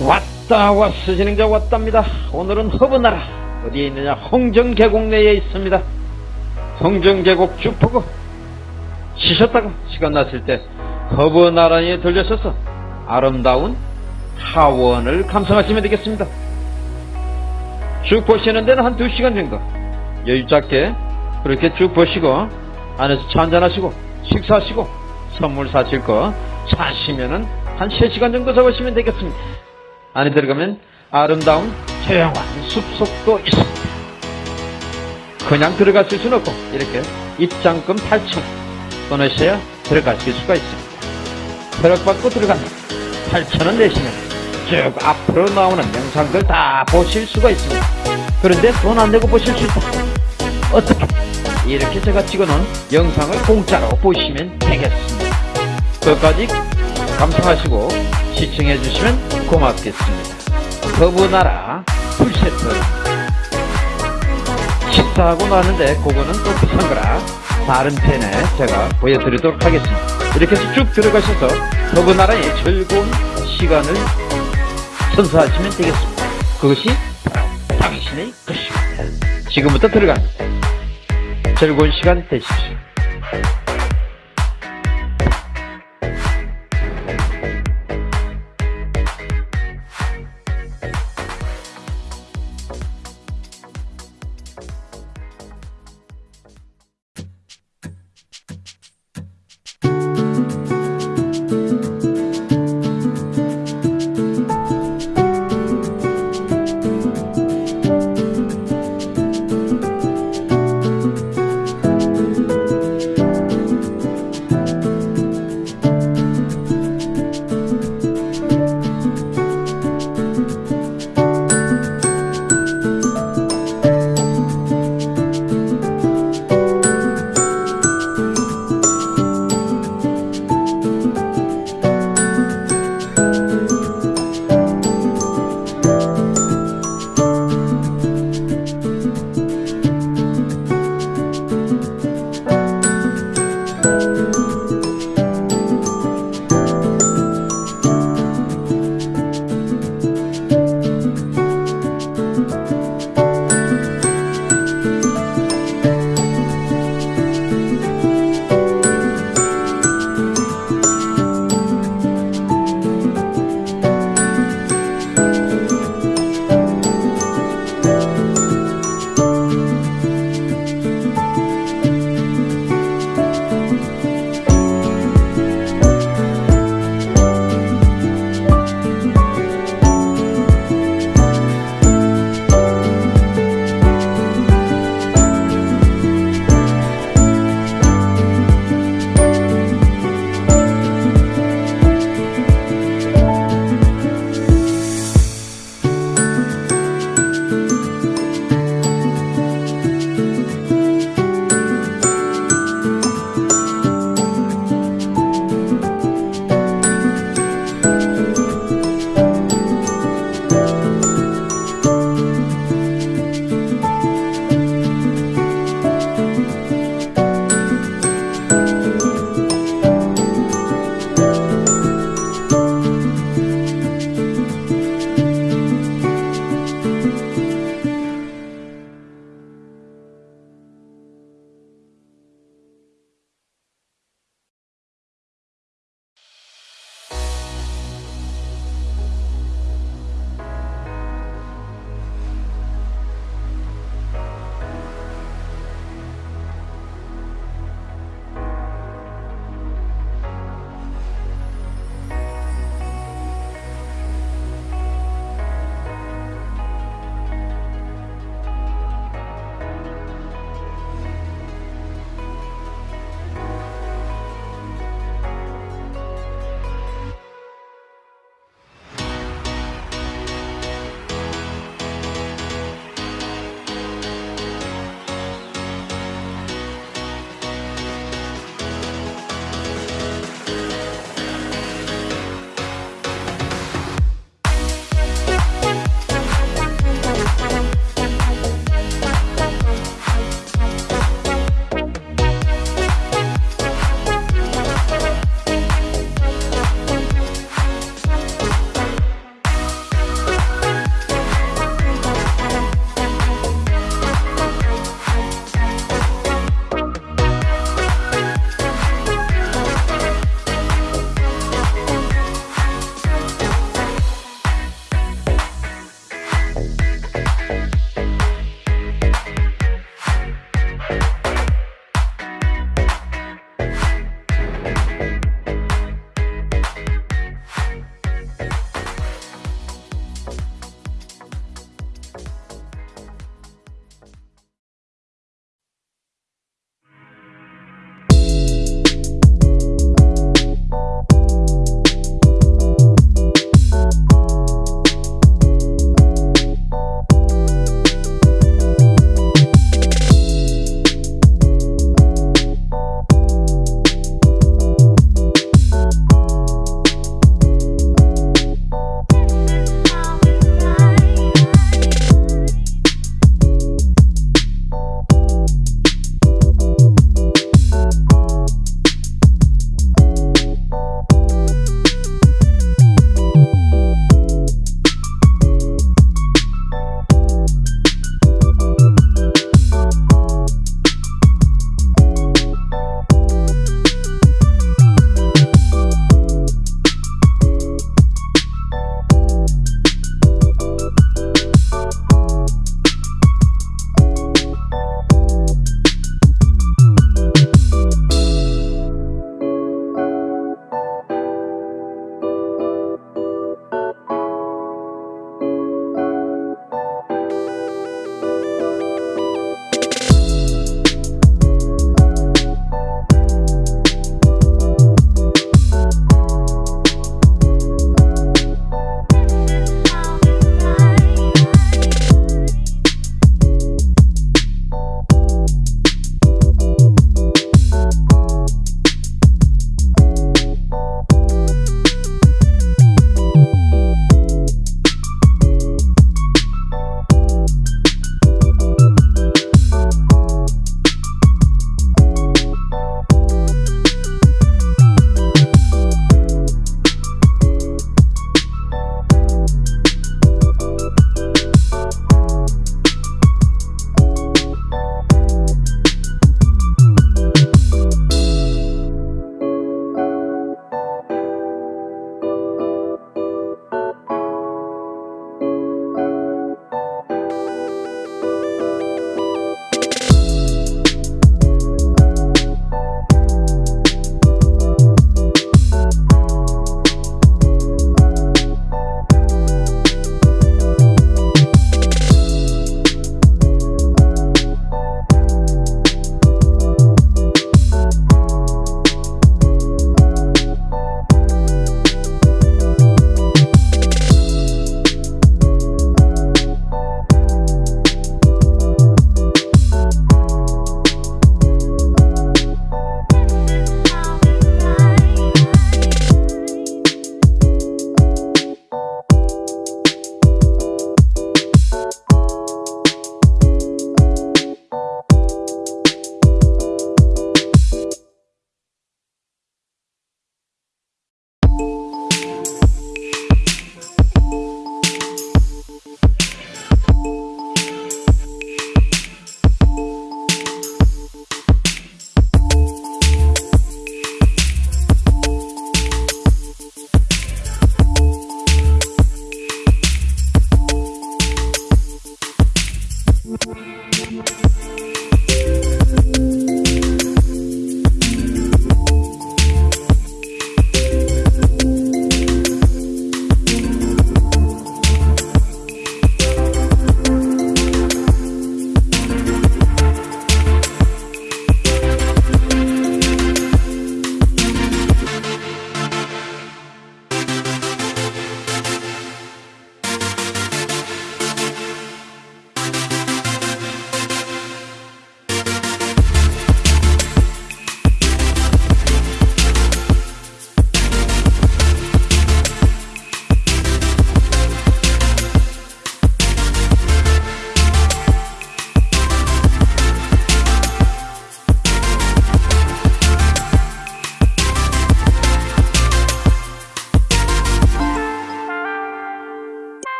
왔다 왔어 진행자 왔답니다. 오늘은 허브나라 어디에 있느냐? 홍정계곡 내에 있습니다. 홍정계곡 쭉 보고 쉬셨다가 시간 났을 때 허브나라에 들려서서 아름다운 하원을 감상하시면 되겠습니다. 쭉 보시는 데는 한 2시간 정도. 여유 짧게 그렇게 쭉 보시고 안에서 차 한잔하시고 식사하시고 선물 사실 거 사시면은 한 3시간 정도 잡으시면 되겠습니다 안에 들어가면 아름다운 조용한 숲속도 있습니다. 그냥 들어가실 수는 없고 이렇게 입장금 8천 끊으셔야 들어가실 수가 있습니다. 허락받고 들어갑니다. 8천 원 내시면 쭉 앞으로 나오는 영상들 다 보실 수가 있습니다. 그런데 돈 안 내고 보실 수 있다. 어떻게? 이렇게 제가 찍어놓은 영상을 공짜로 보시면 되겠습니다. 끝까지 감상하시고 시청해 주시면 고맙겠습니다. 거부나라 풀세트 식사하고 나는데 그거는 또 비싼 거라 다른 펜에 제가 보여드리도록 하겠습니다. 이렇게 해서 쭉 들어가셔서 거부나라의 즐거운 시간을 선사하시면 되겠습니다. 그것이 당신의 것입니다. 지금부터 들어갑니다. 즐거운 시간 되십시오. Bye.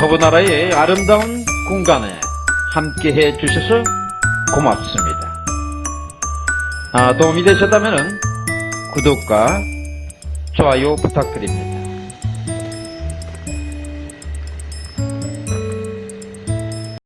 제 허브나라의 아름다운 공간에 함께 해 주셔서 고맙습니다. 아, 도움이 되셨다면 구독과 좋아요 부탁드립니다.